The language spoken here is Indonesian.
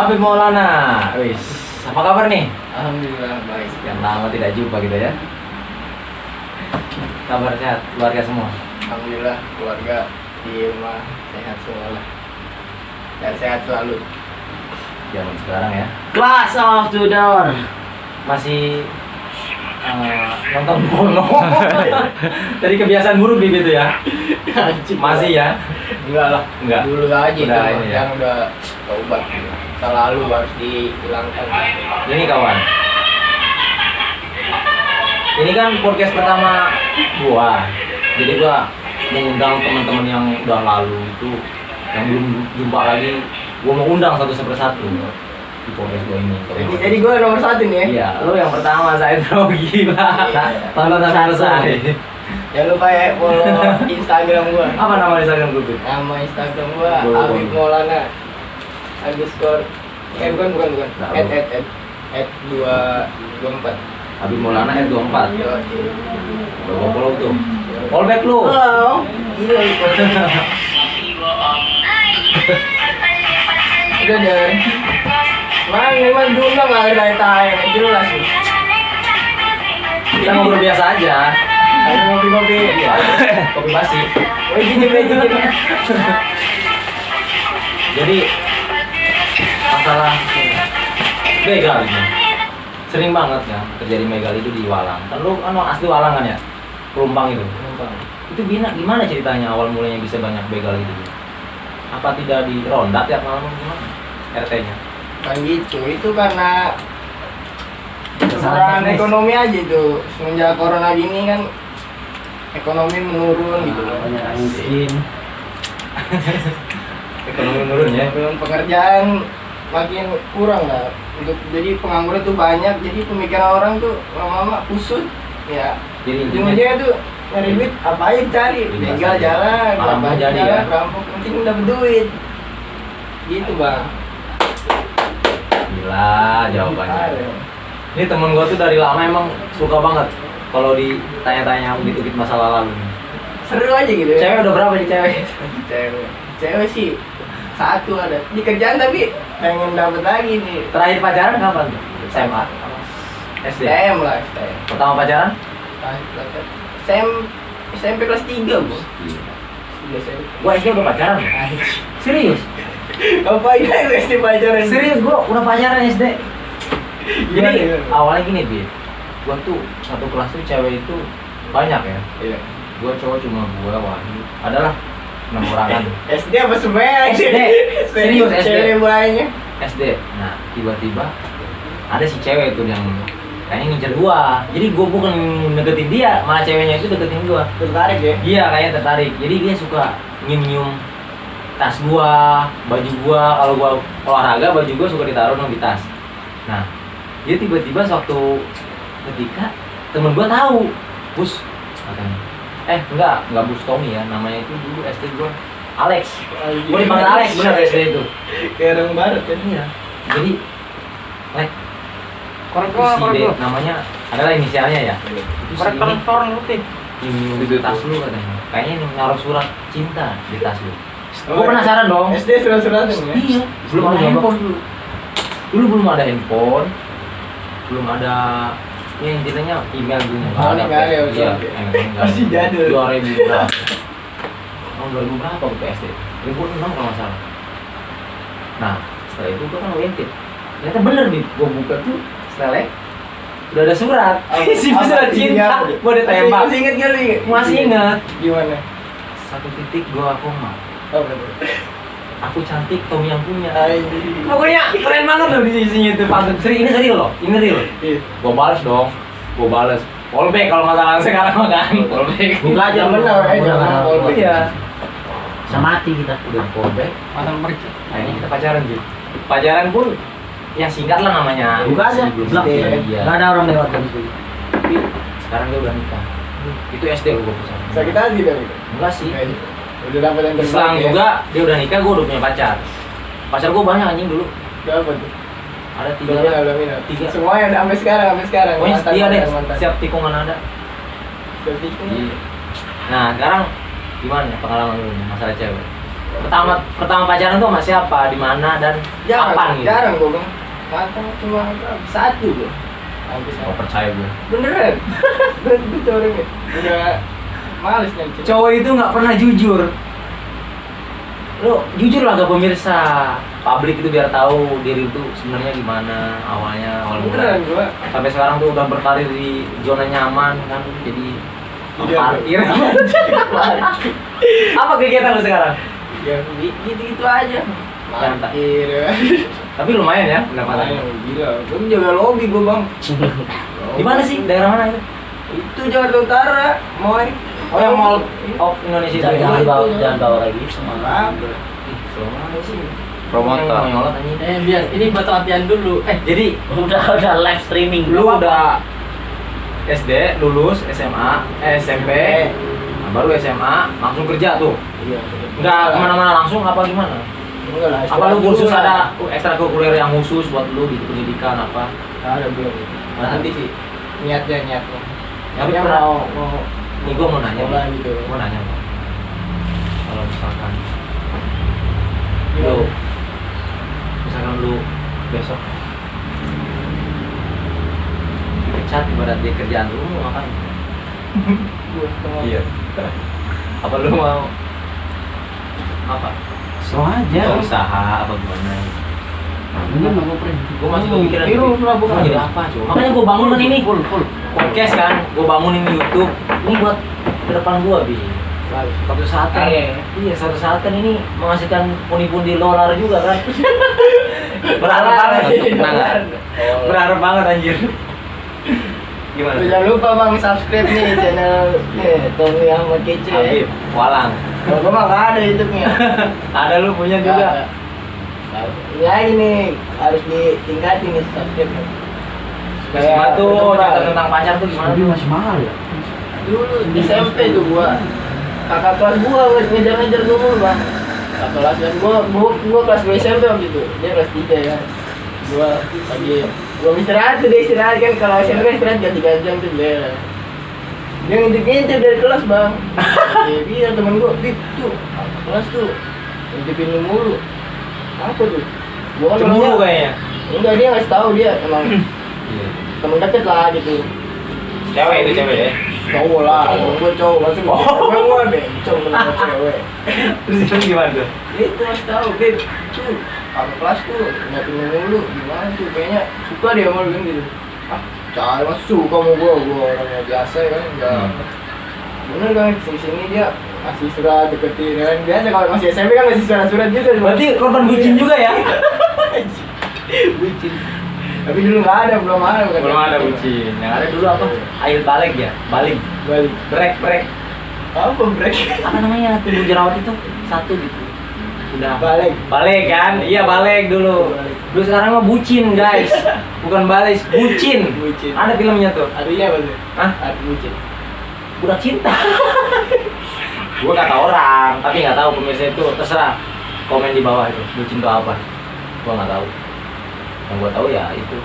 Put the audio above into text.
Habib Maulana. Wis, apa kabar nih? Alhamdulillah baik. Yang lama tidak jumpa gitu ya. Kabar sehat, keluarga semua. Alhamdulillah keluarga di rumah sehat semua lah. Dan sehat selalu. Zaman sekarang ya. Class of Tudor. Masih eh, nonton porno. Dari kebiasaan buruk gitu ya. Masih ya? Enggak lah. Enggak. Dulu aja Udah ini ya. yang udah taubat. Selalu harus dihilangkan. Ini kawan. Ini kan podcast pertama gua. Jadi gua mengundang teman-teman yang udah lalu itu yang belum jumpa lagi. Gua mau undang satu persatu di podcast gua ini. Jadi, jadi gue nomor satu nih ya. Iya, lu yang pertama saya tahu gila. Iya. Tonton selesai. Jangan lupa ya follow Instagram gua. Apa nama Instagram gua? Nama Instagram gua Gua. Habib Maulana underscore eh bukan bukan bukan at at at at dua dua empat Habib Maulana R24. Yo, Udah gua follow tuh. All back lu. Halo. Gila lu. Udah deh. Mang, emang dulu nggak ada tayang jelas nih. Kita ngobrol biasa aja. Ada ngopi-ngopi. Iya. Kopi basi. Jadi masalah begal ini sering banget ya terjadi begal itu di Walang. Kan lu kan asli Walang kan ya? Pelumpang itu. Itu gimana gimana ceritanya awal mulanya bisa banyak begal itu? Apa tidak di ronda tiap malam gimana? RT-nya. Kan gitu, itu karena Kesalahan ekonomi aja tuh. Semenjak corona gini kan ekonomi menurun gitu loh. Miskin. Ekonomi menurun ya. Belum pekerjaan makin kurang lah. Untuk jadi pengangguran tuh banyak, jadi pemikiran orang tuh lama-lama kusut. Ya, Jadi intinya ujung-ujungnya tuh nyari duit apa aja cari tinggal jalan belajar, jadi ya? rampok penting dapat duit gitu bang gila jawabannya. Ini temen gua tuh dari lama emang suka banget kalau ditanya-tanya gitu-gitu masalah lalu. seru aja gitu ya Cewek udah berapa nih cewek? cewek cewek sih satu ada di kerjaan tapi pengen dapat lagi nih Terakhir pacaran kapan? SMA? SD? STM lah STM Pertama pacaran? STM SMP kelas 3 bu Gua SD udah pacaran. Serius? Ngapain aja SD pacaran? Serius gua udah pacaran SD. Gimana, Jadi gimana? awalnya gini, Bi. Gua tuh satu kelas tuh cewek itu banyak ya. Iya. Gua cowok cuma gua Wahyu. Adalah enam orangan SD apa semuanya? SD. Serius, SD. Cewek banyak. SD. Nah, tiba-tiba ada si cewek tuh yang kayaknya ngincer gua. Jadi gua bukan deketin dia, malah ceweknya itu deketin gua. Tertarik ya? Iya kayaknya tertarik. Jadi dia suka nyium-nyium tas gua, baju gua. Kalau gua olahraga baju gua suka ditaruh dong di tas. Nah, dia tiba-tiba suatu ketika temen gua tahu, bus katanya. Eh enggak, enggak bus Tommy ya, namanya itu dulu SD gua Alex. Gua dipanggil Alex bener SD itu. Kayak orang barat kan? Iya. Jadi, Lex, Korek gua, korek gua. namanya adalah inisialnya ya. Si Korek ini telur lu tih. nyium di tas lu katanya. Kayaknya ini naruh surat cinta di tas lu. Oh, Gue penasaran dong. SD surat-suratan ya? Iya, belum ada handphone dulu. Dulu belum ada handphone, belum ada ya intinya email dulu Oh, Iya, oke, oke. email nggak Masih jadul. Dua ribu berapa? Tahun dua ribu berapa waktu SD? 2006 kalau nggak salah. Nah, setelah itu gue kan. Ternyata bener nih, gue buka tuh selek udah ada surat. Apa- Si apa surat cinta, gue ditembak. Masih inget gak lu? Masih inget. Gimana? Satu titik gue koma. Oh. Aku cantik, Tommy yang punya. Anjir. Pokoknya keren banget loh di sisinya itu pantun. Seri ini serius loh, ini real. Iya. Gue balas dong, gue balas. Callback kalau nggak salah sekarang mah kan. Callback. Buka aja Yang benar, eh, jangan callback. Iya. Bisa mati kita. Udah callback. Pasang pergi. Nah ini kita pacaran sih. Pacaran pun ya singkat lah namanya. Buka aja. SD, Iya. Gak ada orang lewat dari situ. Tapi sekarang dia udah nikah. Itu SD gue pacaran. Sakit hati itu. Enggak sih. Udah dapat yang terbaik Selang ya? juga dia udah nikah, gue udah punya pacar. Pacar gue banyak anjing dulu. Dapat tuh. Ada tiga. Udah minat. Tiga. Semuanya udah sampai sekarang, sampai sekarang. Pokoknya Mantan, setia deh, setiap tikungan ada. Setiap itu. Iya. Nah sekarang gimana ya pengalaman lu masalah cewek? pertama pertama pacaran tuh sama siapa di mana dan jarang kapan gitu jarang gue bang mantan cuma satu gue hampir oh, percaya gue beneran gitu orangnya udah males nih cerita. cowok itu nggak pernah jujur. Lo jujur lah ke pemirsa. Publik itu biar tahu diri itu sebenarnya gimana awalnya awal beneran mula. gue sampai sekarang tuh udah berkarir di zona nyaman kan jadi Iya, parkir. Apa kegiatan lo sekarang? Ya gitu gitu aja parkir. Tapi lumayan ya pendapatannya gila. Gue jaga lobby gue bang. Di mana sih? Daerah mana itu? Itu Jakarta Utara mau oh yang mall of Indonesia itu Jangan bawa ya. jangan bawa lagi. Ih, selama sih Promotor. Eh biar ini buat latihan dulu. Eh jadi udah udah live streaming. lu udah SD lulus SMA eh, SMP nah, baru SMA langsung kerja tuh Iya. nggak ke mana-mana langsung apa gimana Enggak lah. apa lu kursus lah. ada ekstrakurikuler yang khusus buat lu di pendidikan apa ada belum. Nanti sih niatnya niatnya. Tapi pernah- mau mau nih gua mau nanya nih. gitu. gua nanya Bang. kalau misalkan Gimana? lu misalkan lu besok dipecat ibarat di kerjaan lu lu mau ngapain iya apa lu mau apa So aja. ya. usaha apa gimana Ini mau gue print. gue masih kepikiran Tiru gitu. lah, bukan. Mau jadi apa makanya gue bangun kan ini full full. Podcast kan gue bangun ini YouTube. Ini buat ke depan gue bi. Suatu saat kan. Eh. iya. Suatu saat kan ini menghasilkan pundi-pundi dolar juga kan. Berharap banget. Berharap banget anjir. Gimana? Jangan lupa bang subscribe nih channel Tommy Ahmad Kece. Habib Walang. Kalau gua mah nggak ada YouTube-nya. ada lu punya juga. ada. Ini harus ditingkatin nih subscribe. Gimana tuh cerita tentang pacar tuh gimana Tapi tuh masih mahal ya. Dulu di SMP tuh gua kakak kelas gua ngejar-ngejar gua mulu bang. Kakak kelas kan gua, gua, gua kelas 2 SMP waktu itu. Dia kelas 3 ya. Gua lagi gua istirahat tuh dia istirahat kan kalau SMP kan istirahat ganti tiga jam tuh dia. Dia ngintip-ngintip dari kelas bang. Dia bilang temen gua, Bib tuh kelas tuh ngintipin lu mulu. Apa tuh? Gua kan cemburu kayaknya Enggak dia ngasih tahu dia emang. temen deket lah gitu. cewek itu cewek ya? Cowok lah. Cowok. gue cowok. Masih Oh. cewek gue deh cowok kenapa cewek terus itu gimana tuh? Itu masih tahu beb. Tuh kakak kelas tuh nyatin mulu gimana tuh? Kayaknya suka dia sama lu gitu. Ah cahaya mas suka sama gue gue orangnya biasa ya kan enggak Hmm. bener kan sini sini dia masih surat deketin kan. Biasa kalau masih SMP kan masih surat-surat juga berarti korban bucin juga ya? Bucin tapi dulu nggak ada belum ada bukan belum ada bucin. Yang ada dulu apa? Air balik ya? Balik balik break break. Apa break? Apa namanya? Tumbuh jerawat itu satu gitu. Udah. Balik balik kan? Iya balik dulu. Balik. dulu sekarang mah bucin guys. Bukan balik bucin. Bucin. ada filmnya tuh? Artinya apa tuh Hah? arti bucin. Budak cinta. Gua kata orang tapi nggak tahu pemirsa itu terserah. Komen di bawah itu bucin itu apa? Gua nggak tahu yang gua tahu ya itu